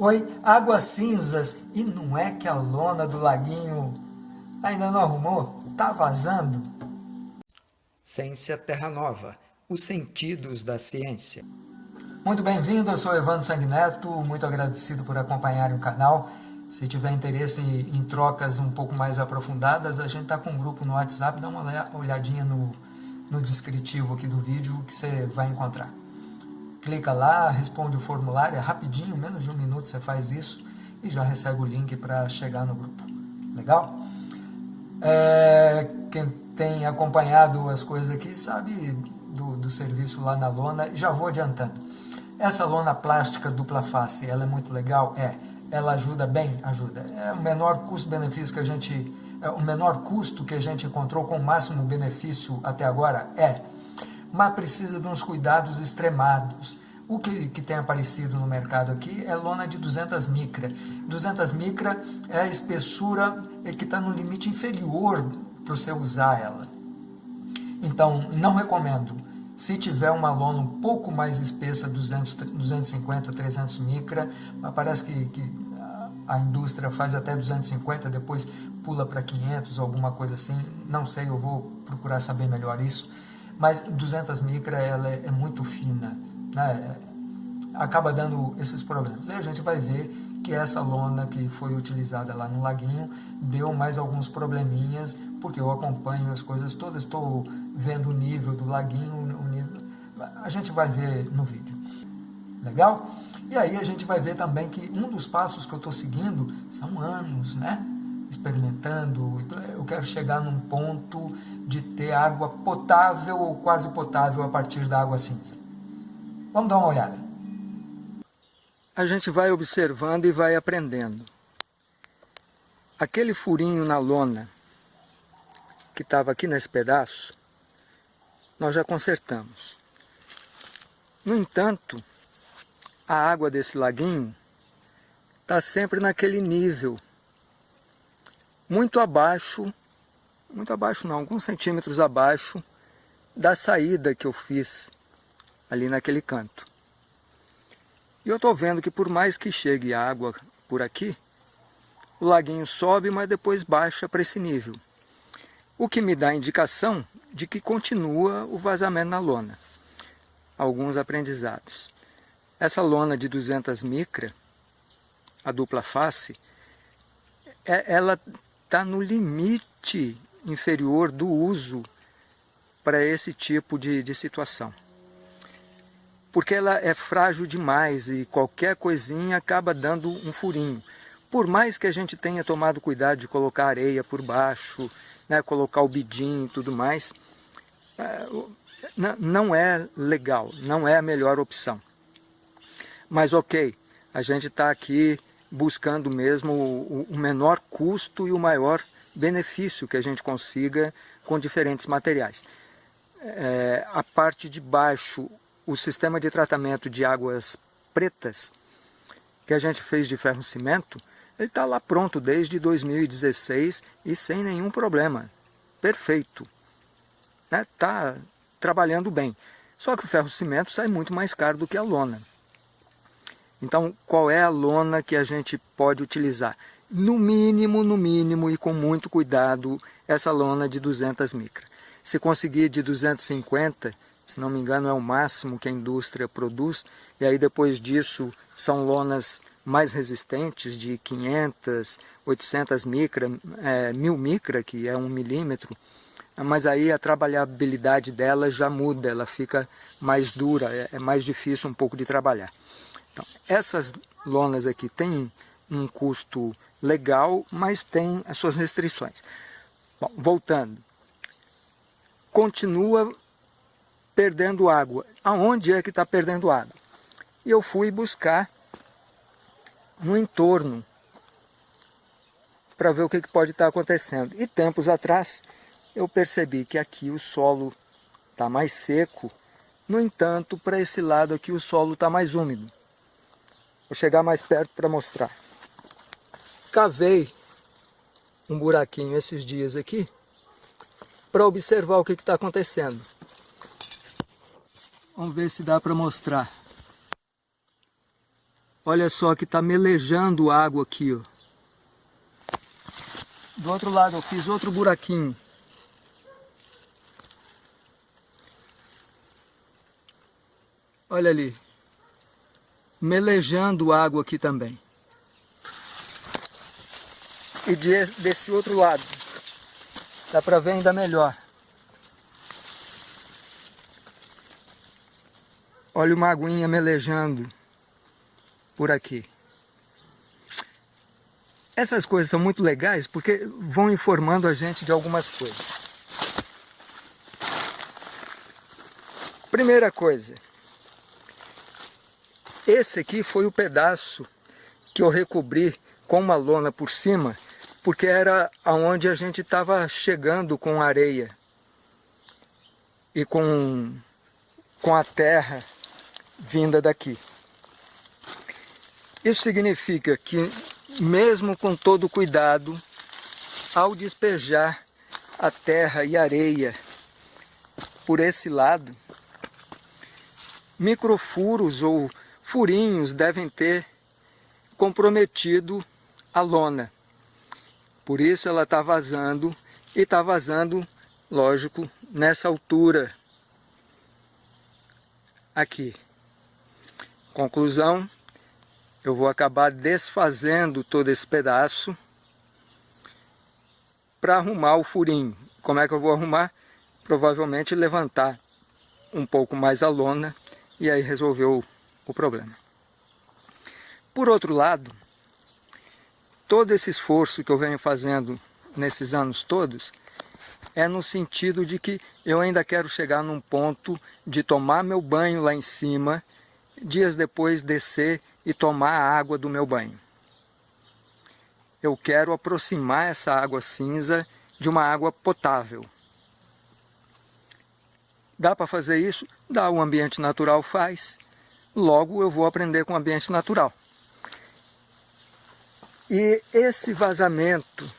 Oi, águas cinzas. E não é que a lona do laguinho ainda não arrumou? Tá vazando? Ciência Terra Nova. Os sentidos da ciência. Muito bem-vindo, eu sou Evandro Sanguineto, muito agradecido por acompanhar o canal. Se tiver interesse em trocas um pouco mais aprofundadas, a gente está com um grupo no WhatsApp, dá uma olhadinha no, no descritivo aqui do vídeo que você vai encontrar clica lá, responde o formulário, é rapidinho, menos de um minuto você faz isso e já recebe o link para chegar no grupo. Legal? É, quem tem acompanhado as coisas aqui sabe do, do serviço lá na lona, já vou adiantando. Essa lona plástica dupla face, ela é muito legal? É. Ela ajuda bem? Ajuda. É o menor custo-benefício que a gente... É o menor custo que a gente encontrou com o máximo benefício até agora? É mas precisa de uns cuidados extremados. O que, que tem aparecido no mercado aqui é lona de 200 micra. 200 micra é a espessura que está no limite inferior para você usar ela. Então, não recomendo. Se tiver uma lona um pouco mais espessa, 200, 250, 300 micra, mas parece que, que a indústria faz até 250, depois pula para 500, alguma coisa assim. Não sei, eu vou procurar saber melhor isso mas 200 micra ela é, é muito fina, né? acaba dando esses problemas. Aí a gente vai ver que essa lona que foi utilizada lá no laguinho deu mais alguns probleminhas, porque eu acompanho as coisas todas, estou vendo o nível do laguinho, o nível, a gente vai ver no vídeo. Legal? E aí a gente vai ver também que um dos passos que eu estou seguindo são anos, né? Experimentando, eu quero chegar num ponto de ter água potável ou quase potável a partir da água cinza. Vamos dar uma olhada. A gente vai observando e vai aprendendo. Aquele furinho na lona que estava aqui nesse pedaço, nós já consertamos. No entanto, a água desse laguinho está sempre naquele nível, muito abaixo muito abaixo não, alguns centímetros abaixo da saída que eu fiz ali naquele canto. E eu estou vendo que por mais que chegue água por aqui, o laguinho sobe, mas depois baixa para esse nível. O que me dá indicação de que continua o vazamento na lona. Alguns aprendizados. Essa lona de 200 micra, a dupla face, é, ela está no limite inferior do uso para esse tipo de, de situação. Porque ela é frágil demais e qualquer coisinha acaba dando um furinho. Por mais que a gente tenha tomado cuidado de colocar areia por baixo, né, colocar o bidim e tudo mais, é, não é legal, não é a melhor opção. Mas ok, a gente está aqui buscando mesmo o menor custo e o maior benefício que a gente consiga com diferentes materiais. É, a parte de baixo, o sistema de tratamento de águas pretas, que a gente fez de ferro-cimento, ele está lá pronto desde 2016 e sem nenhum problema. Perfeito. Está né? Tá trabalhando bem. Só que o ferro-cimento sai muito mais caro do que a lona. Então, qual é a lona que a gente pode utilizar? no mínimo, no mínimo e com muito cuidado, essa lona de 200 micra. Se conseguir de 250, se não me engano é o máximo que a indústria produz, e aí depois disso são lonas mais resistentes de 500, 800 micra, é, 1000 micra, que é um milímetro, mas aí a trabalhabilidade dela já muda, ela fica mais dura, é, é mais difícil um pouco de trabalhar. Essas lonas aqui têm um custo legal, mas tem as suas restrições. Bom, voltando. Continua perdendo água. Aonde é que está perdendo água? E eu fui buscar no entorno para ver o que, que pode estar tá acontecendo. E tempos atrás eu percebi que aqui o solo está mais seco, no entanto, para esse lado aqui o solo está mais úmido. Vou chegar mais perto para mostrar cavei um buraquinho esses dias aqui para observar o que está acontecendo. Vamos ver se dá para mostrar. Olha só que está melejando água aqui, ó. Do outro lado eu fiz outro buraquinho. Olha ali. Melejando água aqui também. E desse outro lado. Dá para ver ainda melhor. Olha uma aguinha melejando por aqui. Essas coisas são muito legais porque vão informando a gente de algumas coisas. Primeira coisa, esse aqui foi o pedaço que eu recobri com uma lona por cima, porque era aonde a gente estava chegando com areia e com, com a terra vinda daqui. Isso significa que, mesmo com todo cuidado, ao despejar a terra e areia por esse lado, microfuros ou furinhos devem ter comprometido a lona. Por isso ela está vazando e está vazando, lógico, nessa altura aqui. Conclusão, eu vou acabar desfazendo todo esse pedaço para arrumar o furinho. Como é que eu vou arrumar? Provavelmente levantar um pouco mais a lona e aí resolveu o problema. Por outro lado, todo esse esforço que eu venho fazendo nesses anos todos é no sentido de que eu ainda quero chegar num ponto de tomar meu banho lá em cima, dias depois descer e tomar a água do meu banho. Eu quero aproximar essa água cinza de uma água potável. Dá para fazer isso? Dá, o ambiente natural faz logo eu vou aprender com o ambiente natural. E esse vazamento,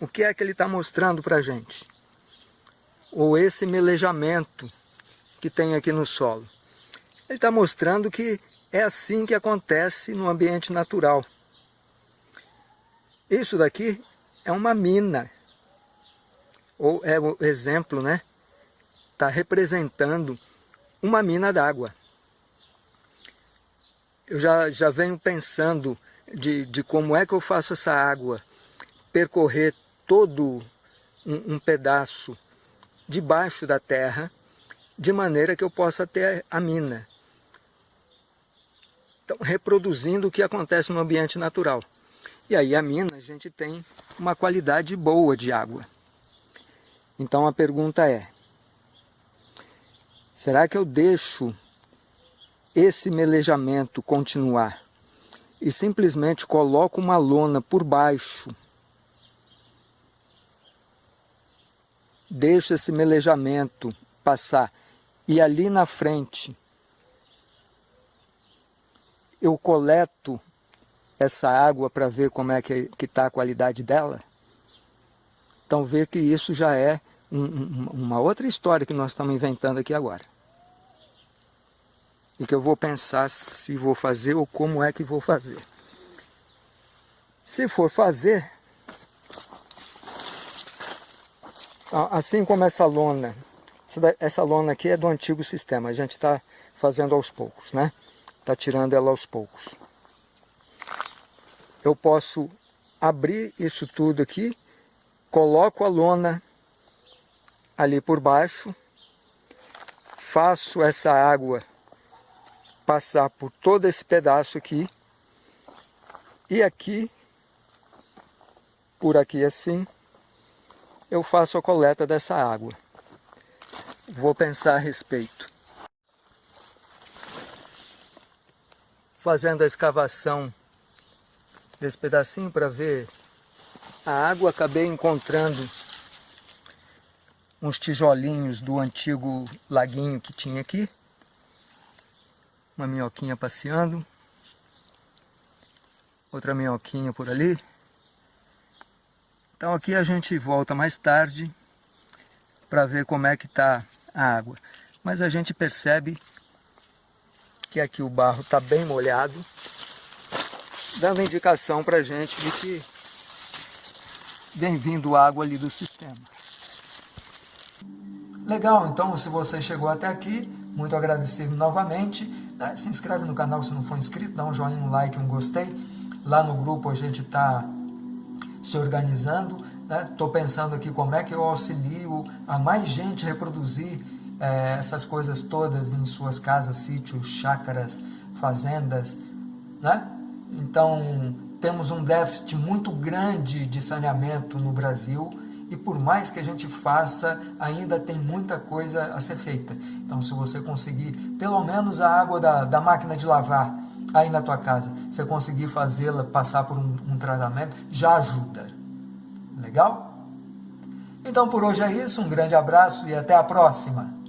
o que é que ele está mostrando para a gente? Ou esse melejamento que tem aqui no solo? Ele está mostrando que é assim que acontece no ambiente natural. Isso daqui é uma mina, ou é o exemplo, né? Está representando uma mina d'água eu já, já venho pensando de, de como é que eu faço essa água percorrer todo um, um pedaço debaixo da terra, de maneira que eu possa ter a mina. Então, reproduzindo o que acontece no ambiente natural. E aí a mina, a gente tem uma qualidade boa de água. Então a pergunta é, será que eu deixo esse melejamento continuar e simplesmente coloco uma lona por baixo, deixo esse melejamento passar. E ali na frente eu coleto essa água para ver como é que está a qualidade dela, então vê que isso já é um, uma outra história que nós estamos inventando aqui agora e que eu vou pensar se vou fazer ou como é que vou fazer. Se for fazer, assim como essa lona, essa lona aqui é do antigo sistema, a gente está fazendo aos poucos, né? Está tirando ela aos poucos. Eu posso abrir isso tudo aqui, coloco a lona ali por baixo, faço essa água passar por todo esse pedaço aqui e aqui, por aqui assim, eu faço a coleta dessa água. Vou pensar a respeito. Fazendo a escavação desse pedacinho para ver a água, acabei encontrando uns tijolinhos do antigo laguinho que tinha aqui uma minhoquinha passeando, outra minhoquinha por ali. Então aqui a gente volta mais tarde para ver como é que está a água. Mas a gente percebe que aqui o barro está bem molhado. dando indicação para gente de que vem vindo água ali do sistema. Legal, então se você chegou até aqui, muito agradecido novamente. Né? Se inscreve no canal se não for inscrito, dá um joinha, um like, um gostei. Lá no grupo a gente está se organizando. Estou né? pensando aqui como é que eu auxilio a mais gente reproduzir é, essas coisas todas em suas casas, sítios, chácaras, fazendas. Né? Então, temos um déficit muito grande de saneamento no Brasil e por mais que a gente faça, ainda tem muita coisa a ser feita. Então, se você conseguir, pelo menos a água da, da máquina de lavar aí na tua casa, você conseguir fazê-la passar por um, um tratamento, já ajuda. Legal? Então, por hoje é isso. Um grande abraço e até a próxima.